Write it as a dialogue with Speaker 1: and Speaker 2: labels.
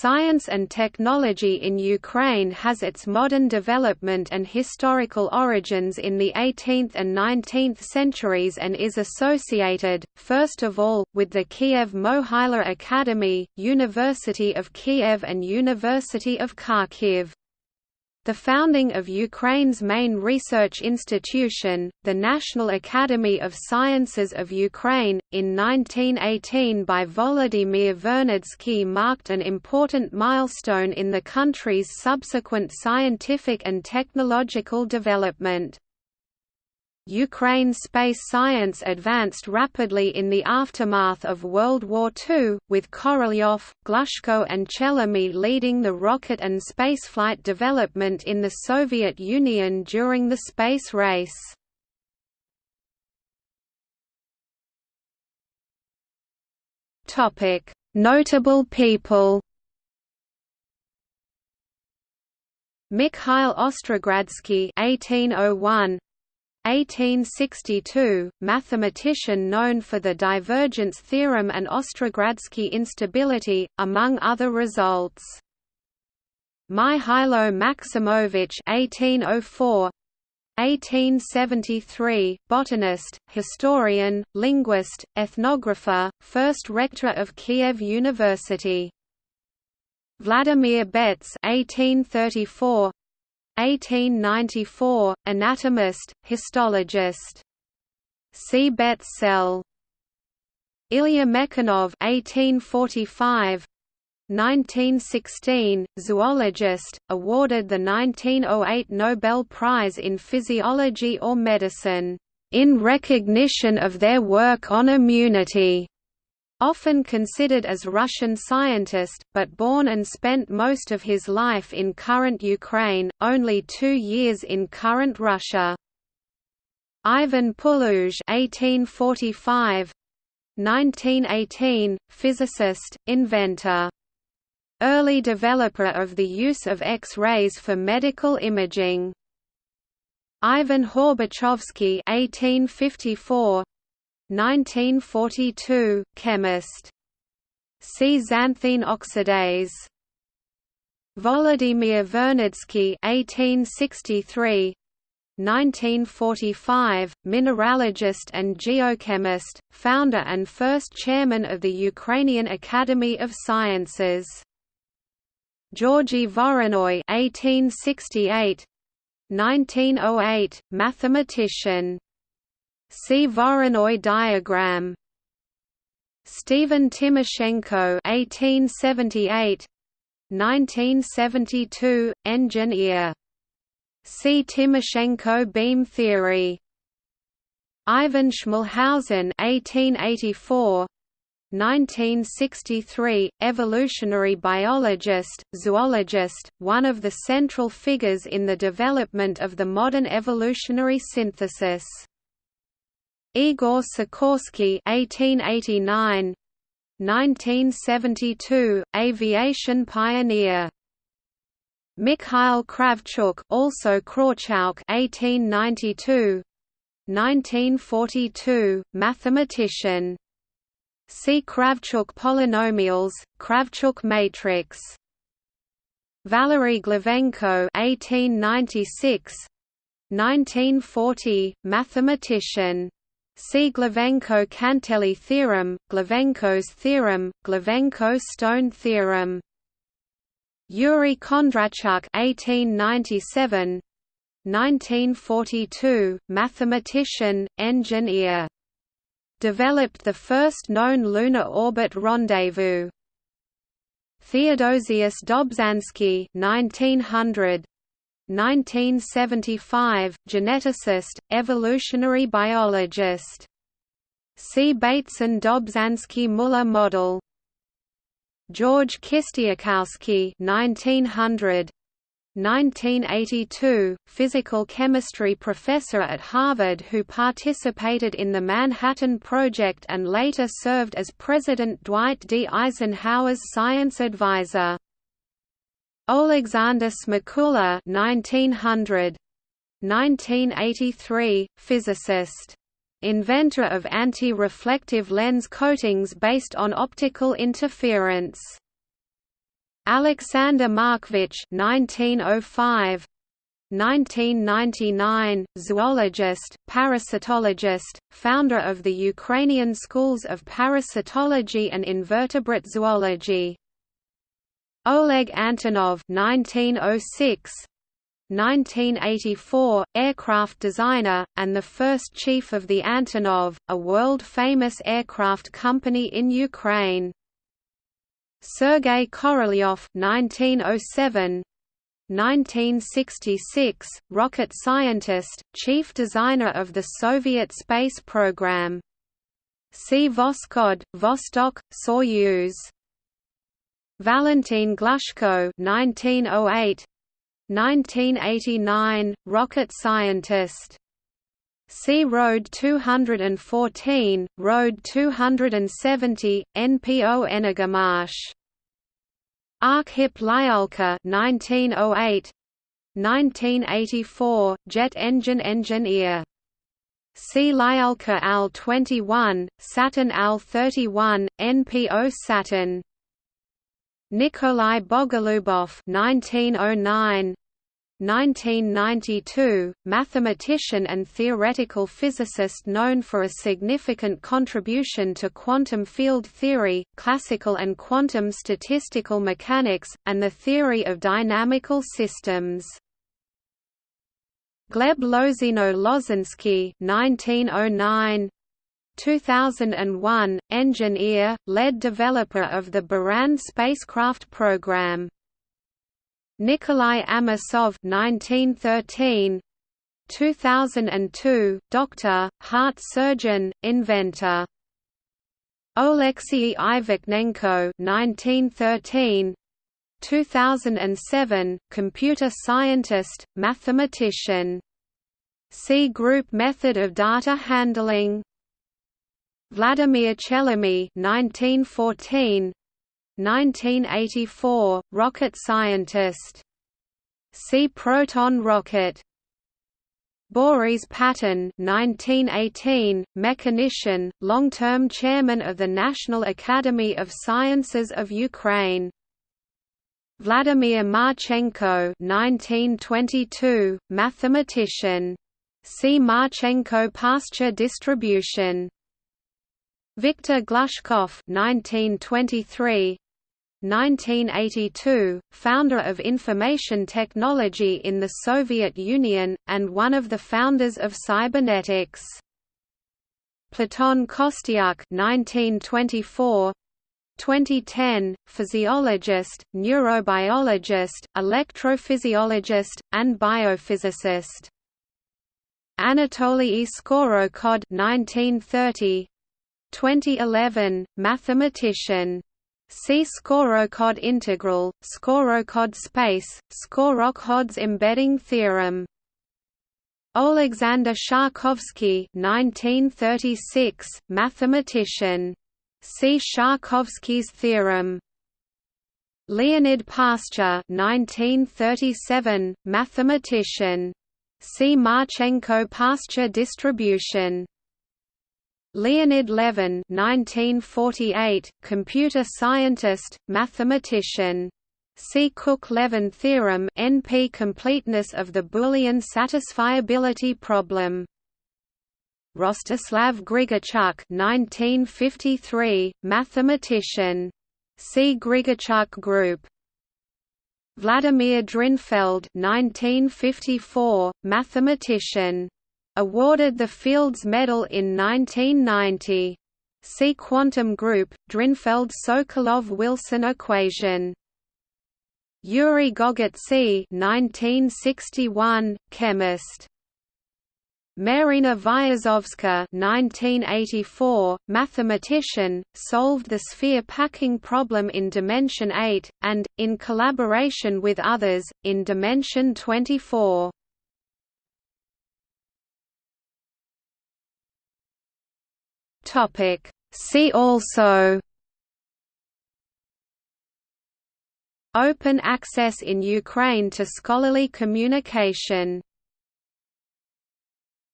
Speaker 1: Science and technology in Ukraine has its modern development and historical origins in the 18th and 19th centuries and is associated, first of all, with the Kiev Mohyla Academy, University of Kiev and University of Kharkiv. The founding of Ukraine's main research institution, the National Academy of Sciences of Ukraine, in 1918 by Volodymyr Vernadsky marked an important milestone in the country's subsequent scientific and technological development. Ukraine's space science advanced rapidly in the aftermath of World War II, with Korolyov, Glushko and Chelomey leading the rocket and spaceflight development in the Soviet Union during the space race. Notable people Mikhail Ostrogradsky 1801 1862, mathematician known for the divergence theorem and Ostrogradsky instability, among other results. Mihailo Maximovich 1804 1873, botanist, historian, linguist, ethnographer, first rector of Kiev University. Vladimir Betz 1834 1894, anatomist, histologist. See Betz cell. Ilya Mechnikov 1845 1916, zoologist, awarded the 1908 Nobel Prize in Physiology or Medicine, "...in recognition of their work on immunity." Often considered as Russian scientist, but born and spent most of his life in current Ukraine, only two years in current Russia. Ivan Puluj 1845 1918, physicist, inventor. Early developer of the use of X-rays for medical imaging. Ivan Horbachovsky 1854 1942, chemist. See xanthine oxidase. Volodymyr Vernadsky 1863 1945, mineralogist and geochemist, founder and first chairman of the Ukrainian Academy of Sciences. Georgy Voronoi 1868 1908, mathematician See Voronoi diagram. Stephen Timoshenko 1878 1972 engineer See Timoshenko beam theory Ivan Schmalhausen 1884 1963, evolutionary biologist, zoologist, one of the central figures in the development of the modern evolutionary synthesis. Igor Sikorsky 1889 1972 aviation pioneer. Mikhail Kravchuk also Krawchuk 1892 1942 mathematician. See Kravchuk polynomials Kravchuk matrix. Valery Glivenko 1896 1940 mathematician See Glivenko-Cantelli theorem, Glivenko's theorem, Glivenko-Stone theorem. Yuri Kondratyuk (1897 1942), mathematician, engineer. Developed the first known lunar orbit rendezvous. Theodosius Dobzhansky 1900 1975, geneticist, evolutionary biologist. See Bateson-Dobzhansky-Muller model. George Kistiakowsky 1900 1982, physical chemistry professor at Harvard who participated in the Manhattan Project and later served as President Dwight D. Eisenhower's science advisor. Alexander Smakula 1900 1983 physicist. Inventor of anti-reflective lens coatings based on optical interference. Alexander Markovich 1905 1999, zoologist, parasitologist, founder of the Ukrainian schools of parasitology and invertebrate zoology. Oleg Antonov 1906 1984, aircraft designer, and the first chief of the Antonov, a world-famous aircraft company in Ukraine. Sergei Korolyov 1907 1966, rocket scientist, chief designer of the Soviet space program. See Voskhod, Vostok, Soyuz. Valentin Glushko 1908 1989, rocket scientist. See RD-214, Road 270, NPO Energomash. Arkhip Lyulka 1908 1984, jet engine engineer. See Lyulka AL-21, Saturn AL-31, NPO Saturn. Nikolai Bogolubov 1909 1992, mathematician and theoretical physicist known for a significant contribution to quantum field theory, classical and quantum statistical mechanics, and the theory of dynamical systems. Gleb Lozino-Lozinskiy 1909 2001, engineer, lead developer of the Buran spacecraft program. Nikolai Amosov 1913, 2002, doctor, heart surgeon, inventor. Oleksiy Ivakhnenko 1913, 2007, computer scientist, mathematician. See group method of data handling. Vladimir Chelomey 1914 1984 rocket scientist. See proton rocket. Boris Paton 1918 mechanician long-term chairman of the National Academy of Sciences of Ukraine. Vladimir Marchenko 1922 mathematician. See Marchenko Pastur distribution Viktor Glushkov 1923 1982, founder of information technology in the Soviet Union, and one of the founders of cybernetics. Platon Kostyuk 1924, 2010, physiologist, neurobiologist, electrophysiologist, and biophysicist. Anatoly Skorokhod 1930, 2011, mathematician. See Skorokhod integral, Skorokhod space, Skorokhod embedding theorem. Alexander Sharkovsky 1936, mathematician. See Sharkovsky's theorem. Leonid Pastur 1937, mathematician. See Marchenko Pastur distribution. Leonid Levin 1948, computer scientist, mathematician. See Cook-Levin theorem NP completeness of the Boolean satisfiability problem. Rostislav Grigorchuk 1953, mathematician. See Grigorchuk group. Vladimir Drinfeld 1954, mathematician awarded the Fields Medal in 1990. See quantum group, Drinfeld-Sokolov-Wilson equation. Yuri Gogotsi 1961, chemist. Marina Vyazovska 1984, mathematician, solved the sphere packing problem in dimension 8, and, in collaboration with others, in dimension 24. Topic. See also Open access in Ukraine to scholarly communication